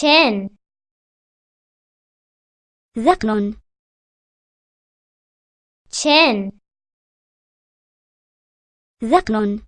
شان ذقن شان ذقن